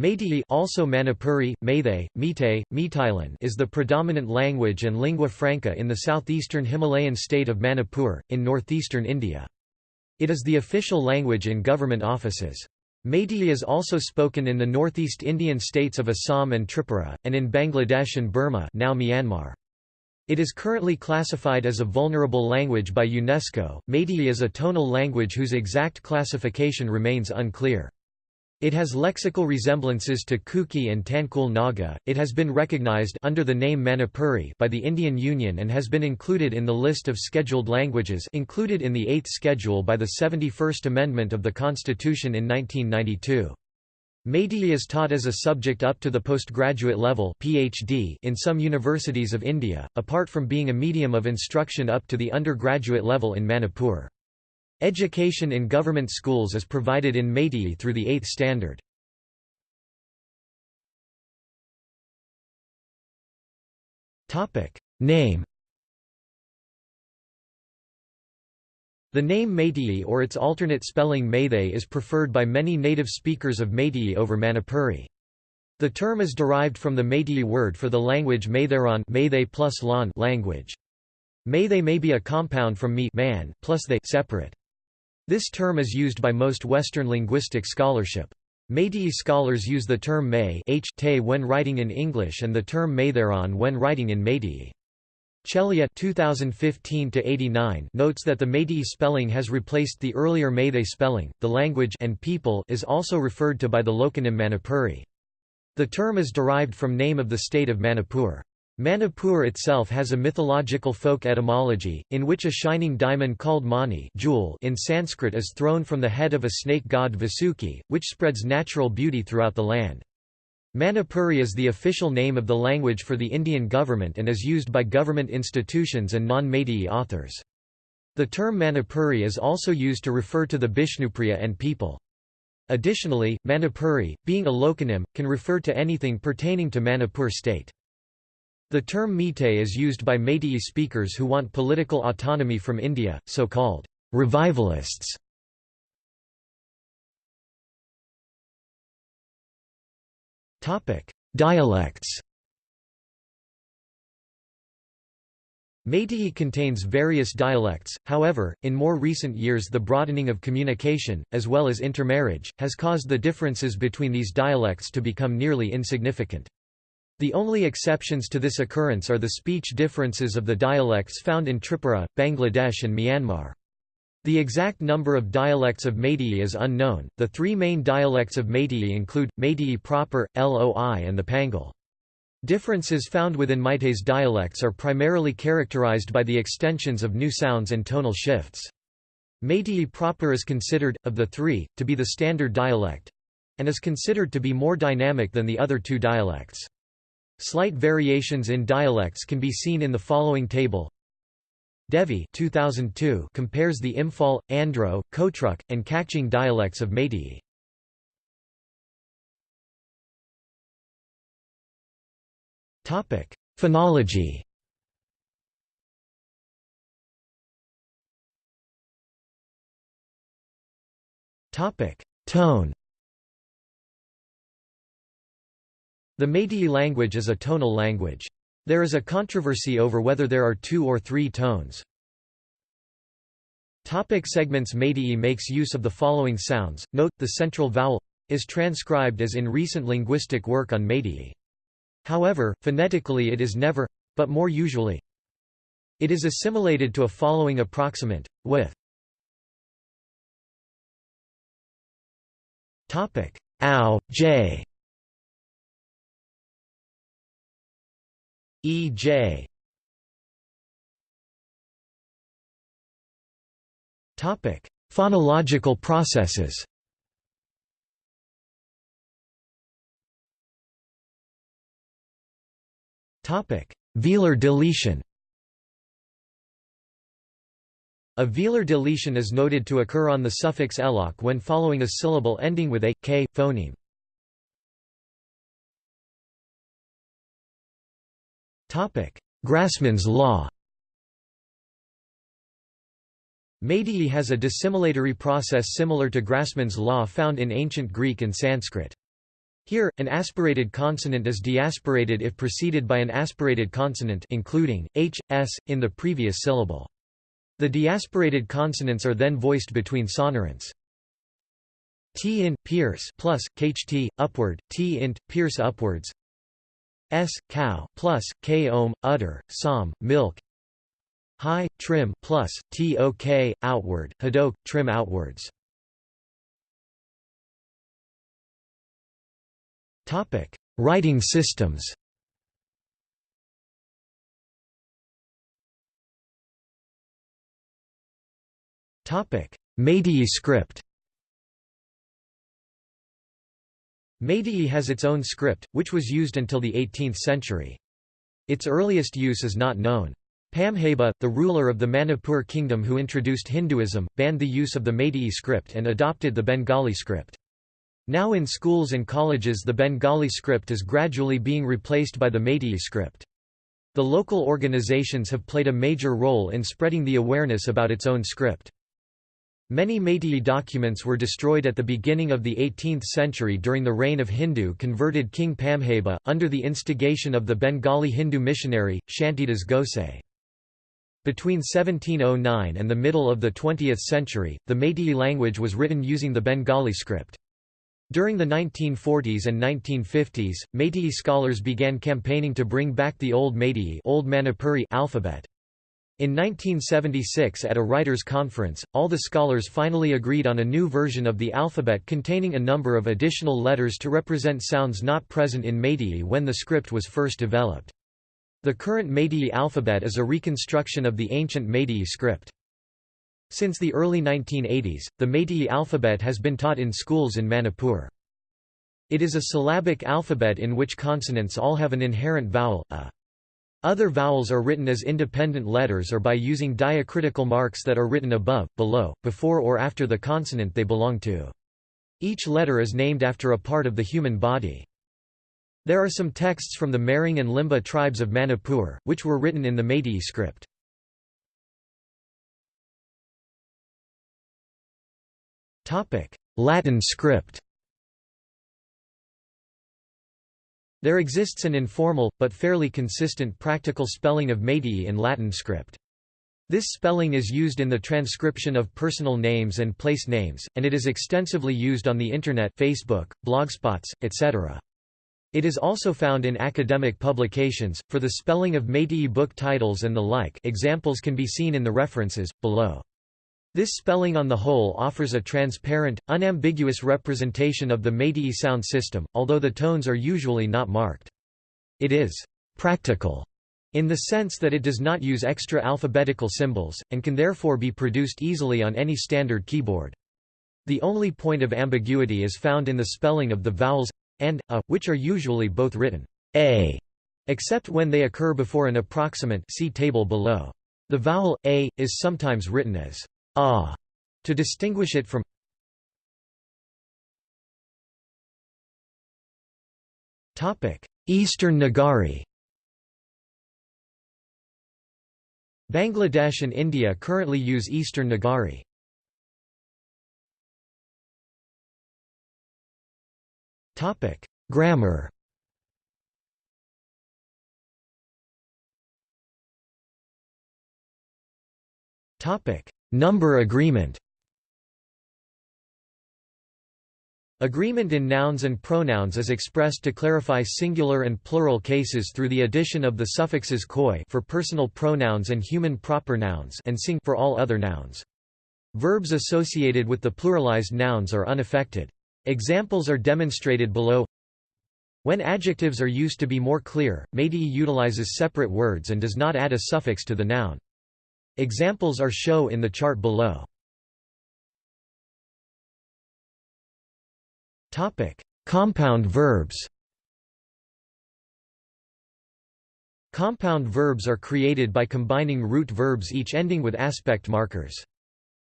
Meitei also Manipuri, Meitei, Meitei, Meiteilon is the predominant language and lingua franca in the southeastern Himalayan state of Manipur, in northeastern India. It is the official language in government offices. Meitei is also spoken in the northeast Indian states of Assam and Tripura, and in Bangladesh and Burma now Myanmar. It is currently classified as a vulnerable language by UNESCO. Meitei is a tonal language whose exact classification remains unclear. It has lexical resemblances to Kuki and Tangkhul Naga. It has been recognized under the name Manipuri by the Indian Union and has been included in the list of scheduled languages included in the 8th schedule by the 71st Amendment of the Constitution in 1992. Meitei is taught as a subject up to the postgraduate level PhD in some universities of India, apart from being a medium of instruction up to the undergraduate level in Manipur. Education in government schools is provided in Meitei through the 8th standard. Name The name Meitei or its alternate spelling Meitei is preferred by many native speakers of Meitei over Manipuri. The term is derived from the Meitei word for the language Maitheran plus language. Meitei may be a compound from me man plus they separate. This term is used by most Western linguistic scholarship. Meitei scholars use the term May when writing in English and the term Maitheran when writing in Meitei. Chelliah 2015 notes that the Meitei spelling has replaced the earlier Meitei spelling. The language and people is also referred to by the loconym Manipuri. The term is derived from name of the state of Manipur. Manipur itself has a mythological folk etymology, in which a shining diamond called mani jewel in Sanskrit is thrown from the head of a snake god Vasuki, which spreads natural beauty throughout the land. Manipuri is the official name of the language for the Indian government and is used by government institutions and non-Meitei authors. The term Manipuri is also used to refer to the Bishnupriya and people. Additionally, Manipuri, being a loconym, can refer to anything pertaining to Manipur state. The term Meitei is used by Meitei speakers who want political autonomy from India, so-called revivalists. Dialects Meitei contains various dialects, however, in more recent years the broadening of communication, as well as intermarriage, has caused the differences between these dialects to become nearly insignificant. The only exceptions to this occurrence are the speech differences of the dialects found in Tripura, Bangladesh and Myanmar. The exact number of dialects of Meitei is unknown. The three main dialects of Meitei include Meitei proper, Loi, and the Pangal. Differences found within Meitei's dialects are primarily characterized by the extensions of new sounds and tonal shifts. Meitei proper is considered, of the three, to be the standard dialect and is considered to be more dynamic than the other two dialects. Slight variations in dialects can be seen in the following table. Devi 2002 compares the Imphal, Andro, Kotruk, and Kakching dialects of Meitei. Phonology Tone The Meitei language is a tonal language. There is a controversy over whether there are two or three tones. Topic segments Meitei makes use of the following sounds. Note, the central vowel is transcribed as in recent linguistic work on Meitei. However, phonetically it is never, but more usually. It is assimilated to a following approximant, with topic ow, j, E.J. Topic: Phonological processes. Topic: Velar deletion. A velar deletion is noted to occur on the suffix elok when following a syllable ending with a k phoneme. Grassmann's law Meitei has a dissimilatory process similar to Grassmann's law found in ancient Greek and Sanskrit. Here, an aspirated consonant is deaspirated if preceded by an aspirated consonant including h, s, in the previous syllable. The deaspirated consonants are then voiced between sonorants. T in pierce plus kht upward T int pierce upwards S cow plus K ohm udder som milk. High trim plus tok outward hadok trim outwards. Topic writing systems. Topic Meitei script Meitei has its own script, which was used until the 18th century. Its earliest use is not known. Pamheiba, the ruler of the Manipur kingdom who introduced Hinduism, banned the use of the Meitei script and adopted the Bengali script. Now in schools and colleges the Bengali script is gradually being replaced by the Meitei script. The local organizations have played a major role in spreading the awareness about its own script. Many Meitei documents were destroyed at the beginning of the 18th century during the reign of Hindu converted King Pamheiba, under the instigation of the Bengali Hindu missionary, Shantidas Gosai. Between 1709 and the middle of the 20th century, the Meitei language was written using the Bengali script. During the 1940s and 1950s, Meitei scholars began campaigning to bring back the Old Meitei Old Manipuri alphabet. In 1976 at a writers' conference, all the scholars finally agreed on a new version of the alphabet containing a number of additional letters to represent sounds not present in Meitei when the script was first developed. The current Meitei alphabet is a reconstruction of the ancient Meitei script. Since the early 1980s, the Meitei alphabet has been taught in schools in Manipur. It is a syllabic alphabet in which consonants all have an inherent vowel, a. Other vowels are written as independent letters or by using diacritical marks that are written above, below, before or after the consonant they belong to. Each letter is named after a part of the human body. There are some texts from the Mering and Limba tribes of Manipur, which were written in the Meitei script. Latin script There exists an informal, but fairly consistent practical spelling of Meitei in Latin script. This spelling is used in the transcription of personal names and place names, and it is extensively used on the Internet Facebook, blogspots, etc. It is also found in academic publications, for the spelling of Meitei book titles and the like examples can be seen in the references, below. This spelling on the whole offers a transparent, unambiguous representation of the Meitei sound system, although the tones are usually not marked. It is «practical» in the sense that it does not use extra alphabetical symbols, and can therefore be produced easily on any standard keyboard. The only point of ambiguity is found in the spelling of the vowels and a, which are usually both written a, except when they occur before an approximant see table below. The vowel a is sometimes written as ah to distinguish it from Topic: Eastern Nagari Bangladesh and India currently use Eastern Nagari. Topic: Grammar Topic: Number agreement Agreement in nouns and pronouns is expressed to clarify singular and plural cases through the addition of the suffixes koi for personal pronouns and human proper nouns and sing for all other nouns. Verbs associated with the pluralized nouns are unaffected. Examples are demonstrated below. When adjectives are used to be more clear, Meitei utilizes separate words and does not add a suffix to the noun. Examples are show in the chart below. Topic: Compound verbs. Compound verbs are created by combining root verbs each ending with aspect markers.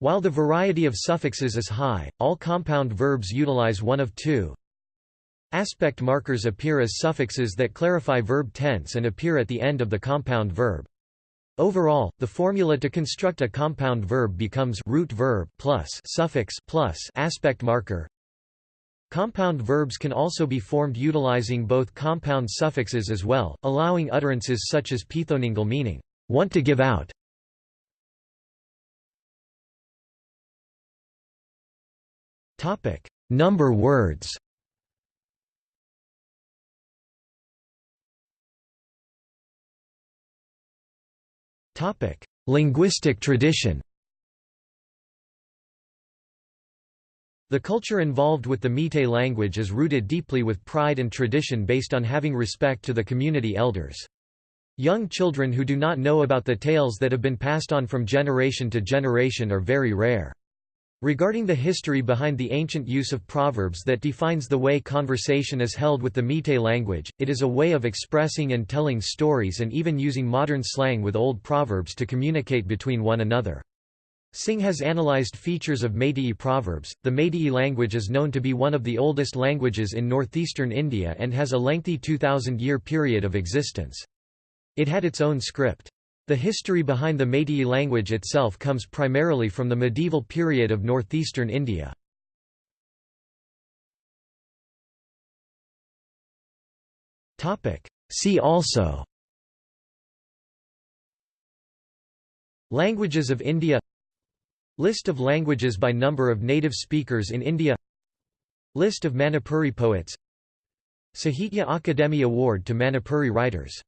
While the variety of suffixes is high, all compound verbs utilize one of two. Aspect markers appear as suffixes that clarify verb tense and appear at the end of the compound verb. Overall, the formula to construct a compound verb becomes root verb plus suffix plus aspect marker. Compound verbs can also be formed utilizing both compound suffixes as well, allowing utterances such as pithoningal meaning, want to give out. Topic: Number words Linguistic tradition The culture involved with the Meitei language is rooted deeply with pride and tradition based on having respect to the community elders. Young children who do not know about the tales that have been passed on from generation to generation are very rare. Regarding the history behind the ancient use of proverbs that defines the way conversation is held with the Meitei language, it is a way of expressing and telling stories and even using modern slang with old proverbs to communicate between one another. Singh has analyzed features of Meitei proverbs. The Meitei language is known to be one of the oldest languages in northeastern India and has a lengthy 2000 year period of existence. It had its own script. The history behind the Meitei language itself comes primarily from the medieval period of northeastern India. See also Languages of India List of languages by number of native speakers in India List of Manipuri poets Sahitya Akademi Award to Manipuri writers